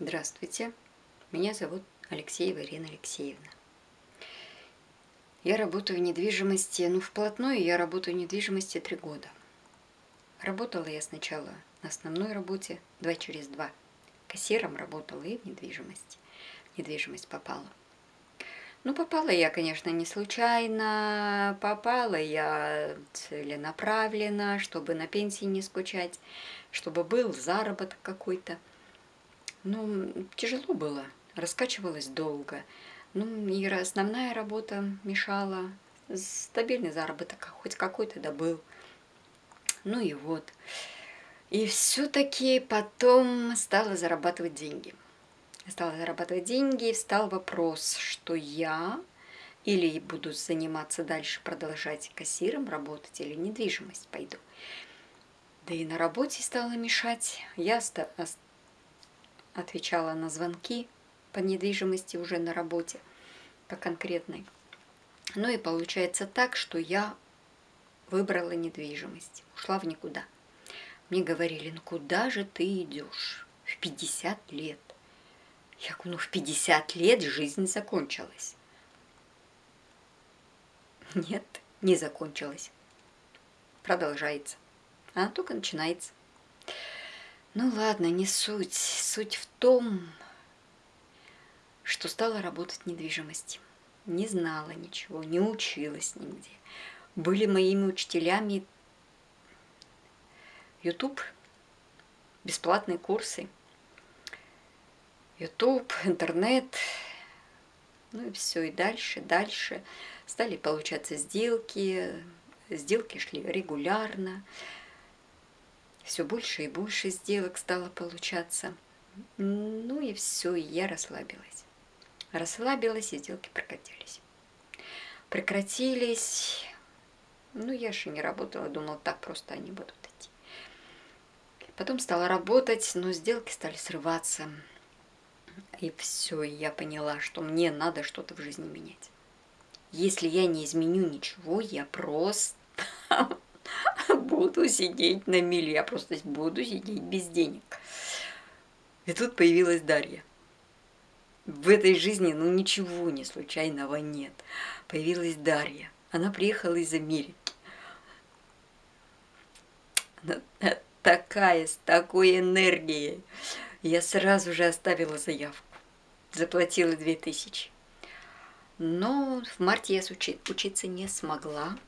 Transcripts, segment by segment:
Здравствуйте, меня зовут Алексеева Ирина Алексеевна. Я работаю в недвижимости, ну вплотную я работаю в недвижимости три года. Работала я сначала на основной работе, два через два. Кассиром работала и в недвижимости. недвижимость попала. Ну, попала я, конечно, не случайно, попала я целенаправленно, чтобы на пенсии не скучать, чтобы был заработок какой-то. Ну, тяжело было, раскачивалась долго. Ну, и основная работа мешала, стабильный заработок хоть какой-то да был. Ну и вот. И все-таки потом стала зарабатывать деньги. Стала зарабатывать деньги, и встал вопрос, что я или буду заниматься дальше, продолжать кассиром работать, или недвижимость пойду. Да и на работе стала мешать. Я отвечала на звонки по недвижимости уже на работе, по конкретной. Ну и получается так, что я выбрала недвижимость, ушла в никуда. Мне говорили, ну куда же ты идешь в 50 лет? Я говорю, ну в 50 лет жизнь закончилась. Нет, не закончилась. Продолжается. Она только начинается. Ну ладно, не суть. Суть в том, что стала работать в недвижимости. Не знала ничего, не училась нигде. Были моими учителями YouTube, бесплатные курсы, YouTube, интернет, ну и все, и дальше, дальше. Стали получаться сделки, сделки шли регулярно, все больше и больше сделок стало получаться. Ну и все, и я расслабилась. Расслабилась, и сделки прекратились. Прекратились. Ну, я же не работала, думала, так просто они будут идти. Потом стала работать, но сделки стали срываться. И все, я поняла, что мне надо что-то в жизни менять. Если я не изменю ничего, я просто буду сидеть на миле, я просто буду сидеть без денег. И тут появилась Дарья. В этой жизни, ну, ничего не случайного нет. Появилась Дарья. Она приехала из Америки. Она такая, с такой энергией. Я сразу же оставила заявку. Заплатила две тысячи. Но в марте я учиться не смогла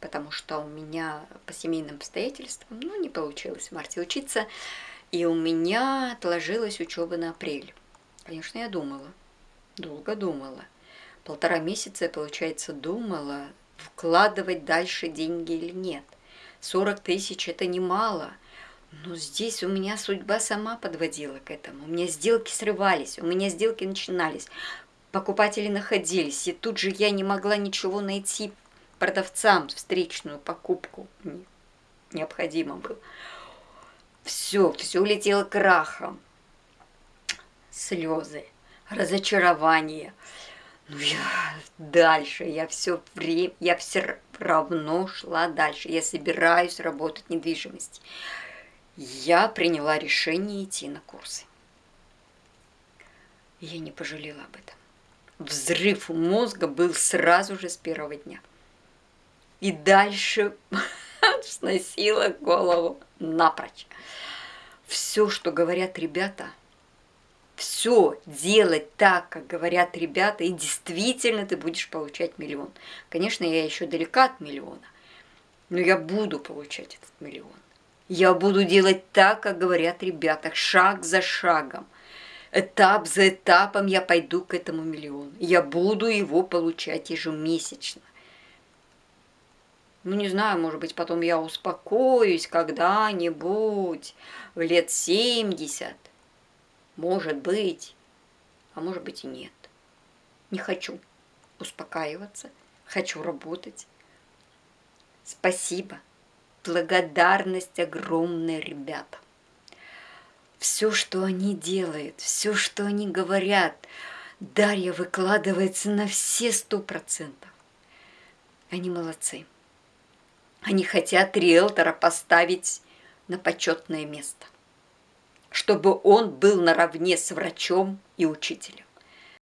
потому что у меня по семейным обстоятельствам, ну, не получилось в марте учиться, и у меня отложилась учеба на апрель. Конечно, я думала, долго думала. Полтора месяца, получается, думала, вкладывать дальше деньги или нет. 40 тысяч – это немало. Но здесь у меня судьба сама подводила к этому. У меня сделки срывались, у меня сделки начинались. Покупатели находились, и тут же я не могла ничего найти продавцам встречную покупку необходимо было. Все, все улетело крахом. Слезы, разочарование. Ну, я дальше, я все время, я все равно шла дальше. Я собираюсь работать в недвижимости. Я приняла решение идти на курсы. Я не пожалела об этом. Взрыв мозга был сразу же с первого дня и дальше сносила голову напрочь. Все, что говорят ребята, все делать так, как говорят ребята, и действительно ты будешь получать миллион. Конечно, я еще далека от миллиона, но я буду получать этот миллион. Я буду делать так, как говорят ребята, шаг за шагом. Этап за этапом я пойду к этому миллиону. Я буду его получать ежемесячно. Ну, не знаю, может быть, потом я успокоюсь когда-нибудь в лет 70. Может быть, а может быть и нет. Не хочу успокаиваться, хочу работать. Спасибо, благодарность огромная, ребята. Все, что они делают, все, что они говорят, Дарья выкладывается на все сто процентов. Они молодцы. Они хотят риэлтора поставить на почетное место. чтобы он был наравне с врачом и учителем.